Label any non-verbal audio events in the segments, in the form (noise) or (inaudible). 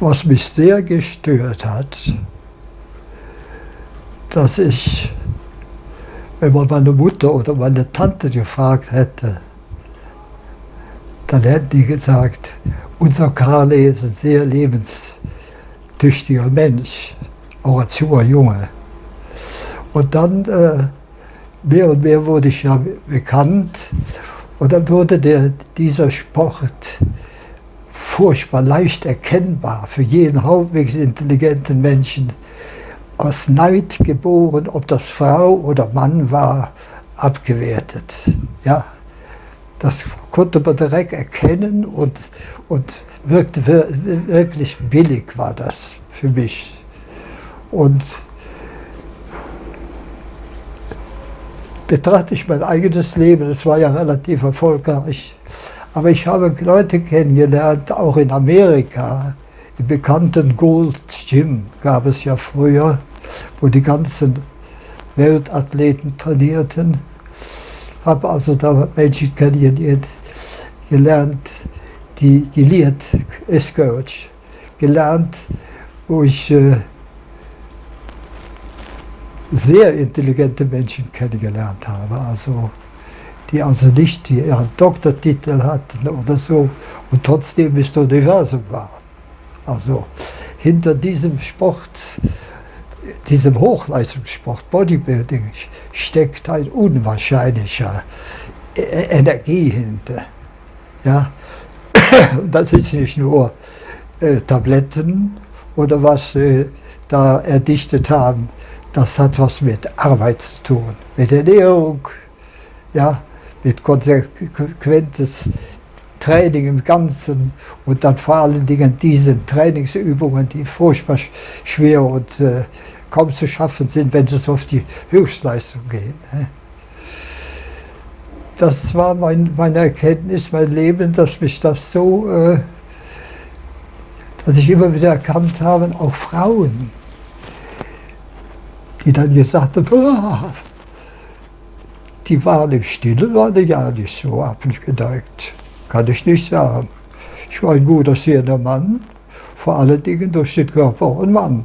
was mich sehr gestört hat, dass ich, wenn man meine Mutter oder meine Tante gefragt hätte, dann hätten die gesagt, unser Karle ist ein sehr lebenstüchtiger Mensch, auch als junger Junge. Und dann äh, mehr und mehr wurde ich ja bekannt und dann wurde der, dieser Sport furchtbar leicht erkennbar für jeden halbwegs intelligenten Menschen aus Neid geboren, ob das Frau oder Mann war, abgewertet. Ja, das konnte man direkt erkennen und, und wirkte wirklich billig war das für mich. Und betrachte ich mein eigenes Leben, das war ja relativ erfolgreich, aber ich habe Leute kennengelernt, auch in Amerika, im bekannten Gold Gym gab es ja früher, wo die ganzen Weltathleten trainierten. Habe also da Menschen kennengelernt, gelernt, die gelehrt ist gelernt, wo ich äh, sehr intelligente Menschen kennengelernt habe. Also die also nicht ihren Doktortitel hatten oder so und trotzdem das Universum waren. Also hinter diesem Sport, diesem Hochleistungssport, Bodybuilding, steckt ein unwahrscheinlicher e-, Energie hinter. Ja? Das ist nicht nur äh, Tabletten oder was äh, da erdichtet haben, das hat was mit Arbeit zu tun, mit Ernährung, ja, mit konsequentes Training im Ganzen und dann vor allen Dingen diese Trainingsübungen, die furchtbar schwer und äh, kaum zu schaffen sind, wenn es auf die Höchstleistung geht. Ne? Das war mein, meine Erkenntnis, mein Leben, dass mich das so, äh, dass ich immer wieder erkannt habe, auch Frauen, die dann gesagt haben, oh, (laughs) die waren im Stillen, waren ja nicht so abgeneigt. Kann ich nicht sagen. Ich war ein guter, sehender Mann, vor allen Dingen durch den Körper und Mann.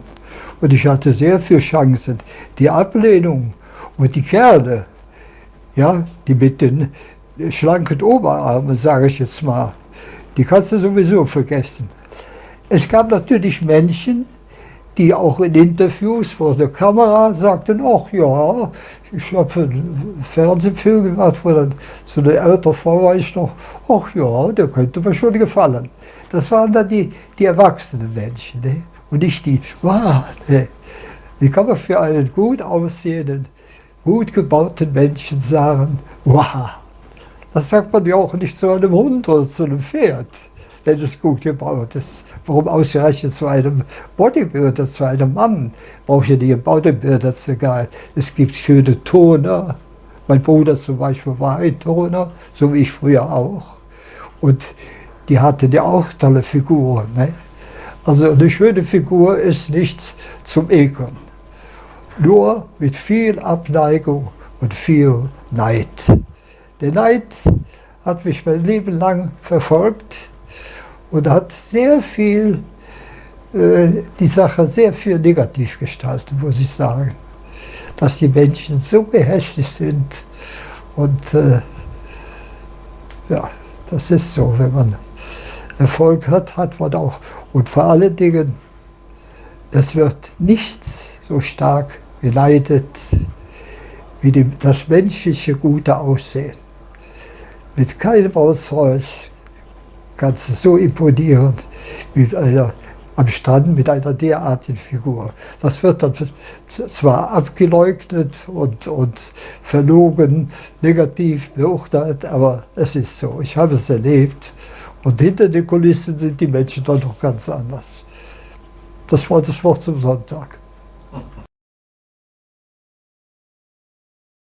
Und ich hatte sehr viele Chancen. Die Ablehnung und die Kerle, ja, die mit den schlanken Oberarmen, sage ich jetzt mal, die kannst du sowieso vergessen. Es gab natürlich Männchen, die auch in Interviews vor der Kamera sagten, ach ja, ich habe einen Fernsehfilm gemacht, wo dann so eine ältere Frau war ich noch, ach ja, der könnte mir schon gefallen. Das waren dann die, die erwachsenen Menschen ne? und nicht die, wow, ne? Wie kann man für einen gut aussehenden, gut gebauten Menschen sagen, wow. Das sagt man ja auch nicht zu einem Hund oder zu einem Pferd wenn es gut gebaut ist. Warum ausgerechnet zu einem Bodybuilder, zu einem Mann? Brauche ich nicht einen Bodybuilder zu gehen. Es gibt schöne Toner. Mein Bruder zum Beispiel war ein Toner, so wie ich früher auch. Und die hatten ja auch tolle Figuren. Ne? Also eine schöne Figur ist nicht zum Ekeln. Nur mit viel Abneigung und viel Neid. Der Neid hat mich mein Leben lang verfolgt und hat sehr viel, äh, die Sache sehr viel negativ gestaltet, muss ich sagen. Dass die Menschen so gehässig sind und äh, ja, das ist so, wenn man Erfolg hat, hat man auch. Und vor allen Dingen, es wird nichts so stark geleitet wie die, das menschliche gute Aussehen. Mit keinem Rolls-Royce, ganz so imponierend mit einer, am Strand mit einer derartigen Figur. Das wird dann zwar abgeleugnet und, und verlogen, negativ beurteilt, aber es ist so. Ich habe es erlebt und hinter den Kulissen sind die Menschen dann doch ganz anders. Das war das Wort zum Sonntag.